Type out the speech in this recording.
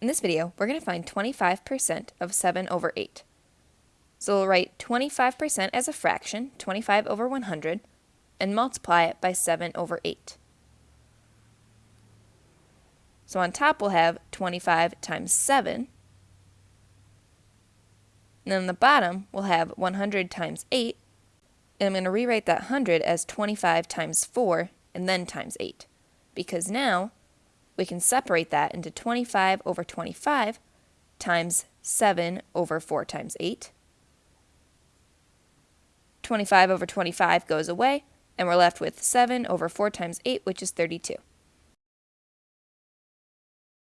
In this video, we're going to find 25% of 7 over 8. So we'll write 25% as a fraction, 25 over 100, and multiply it by 7 over 8. So on top we'll have 25 times 7. And then on the bottom we'll have 100 times 8. And I'm going to rewrite that 100 as 25 times 4 and then times 8. Because now we can separate that into 25 over 25 times 7 over 4 times 8. 25 over 25 goes away, and we're left with 7 over 4 times 8, which is 32.